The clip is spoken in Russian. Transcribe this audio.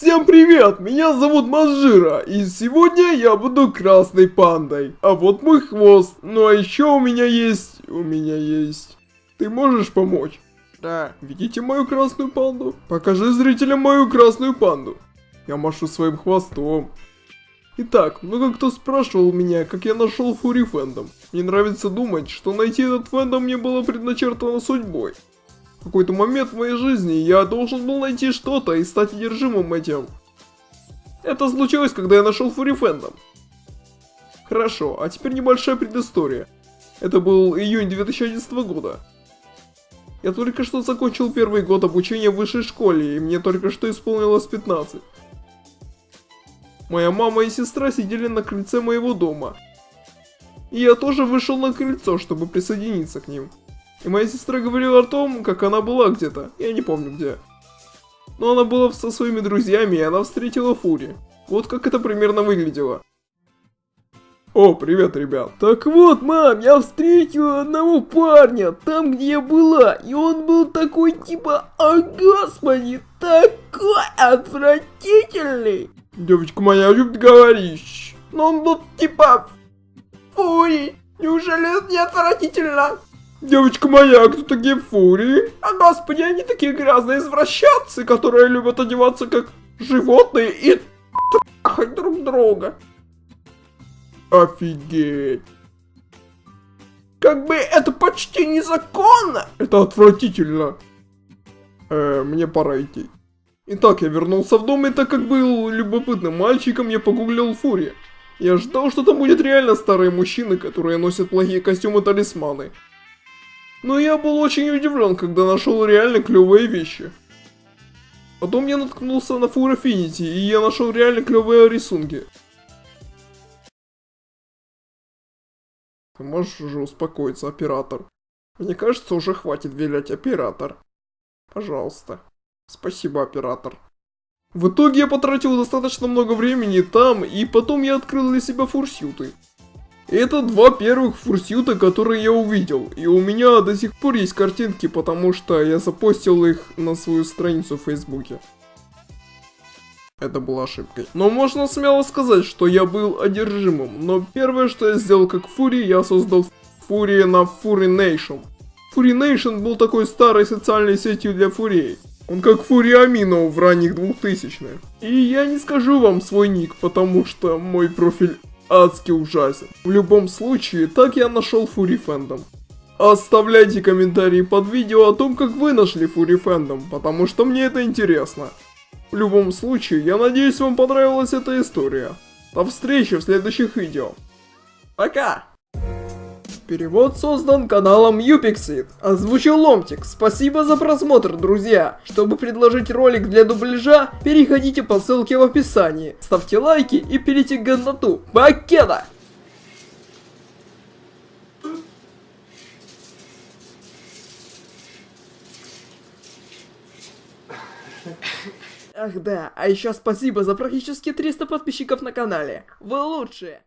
Всем привет, меня зовут Мажира, и сегодня я буду красной пандой. А вот мой хвост, ну а еще у меня есть, у меня есть... Ты можешь помочь? Да. Видите мою красную панду? Покажи зрителям мою красную панду. Я машу своим хвостом. Итак, много кто спрашивал меня, как я нашел Фури Фэндом. Мне нравится думать, что найти этот фэндом мне было предначертано судьбой. В какой-то момент в моей жизни я должен был найти что-то и стать одержимым этим. Это случилось, когда я нашел Фури Фэндом. Хорошо, а теперь небольшая предыстория. Это был июнь 2011 года. Я только что закончил первый год обучения в высшей школе, и мне только что исполнилось 15. Моя мама и сестра сидели на крыльце моего дома. И я тоже вышел на крыльцо, чтобы присоединиться к ним. И моя сестра говорила о том, как она была где-то, я не помню где. Но она была со своими друзьями, и она встретила Фури. Вот как это примерно выглядело. О, привет, ребят. Так вот, мам, я встретила одного парня, там, где я была, и он был такой типа, о господи, такой отвратительный. Девочка моя любит говорить. Но он был типа... Фури, неужели это не отвратительно? Девочка моя, кто такие фурии? А господи, они такие грязные извращенцы, которые любят одеваться как животные и трахать друг друга. Офигеть. Как бы это почти незаконно. Это отвратительно. Э, мне пора идти. Итак, я вернулся в дом и так как был любопытным мальчиком, я погуглил Фури. Я ждал, что там будет реально старые мужчины, которые носят плохие костюмы-талисманы. Но я был очень удивлен, когда нашел реально клевые вещи. Потом я наткнулся на Full Affinity, и я нашел реально клевые рисунки. Ты можешь уже успокоиться, оператор? Мне кажется, уже хватит вилять, оператор. Пожалуйста. Спасибо, оператор. В итоге я потратил достаточно много времени там, и потом я открыл для себя фурсюты. Это два первых фурсюта, которые я увидел, и у меня до сих пор есть картинки, потому что я запостил их на свою страницу в фейсбуке. Это была ошибкой. Но можно смело сказать, что я был одержимым, но первое, что я сделал как Фури, я создал Фури на Фури Nation. Фури Nation был такой старой социальной сетью для фурей. Он как Фури Амино в ранних 2000-х. И я не скажу вам свой ник, потому что мой профиль адски ужасен. В любом случае, так я нашел Фури Фэндом. Оставляйте комментарии под видео о том, как вы нашли Фури Фэндом, потому что мне это интересно. В любом случае, я надеюсь вам понравилась эта история. До встречи в следующих видео. Пока! Перевод создан каналом Юпиксид. Озвучил Ломтик. Спасибо за просмотр, друзья. Чтобы предложить ролик для дубляжа, переходите по ссылке в описании. Ставьте лайки и пилите годноту. Покеда! Ах да, а еще спасибо за практически 300 подписчиков на канале. Вы лучшие!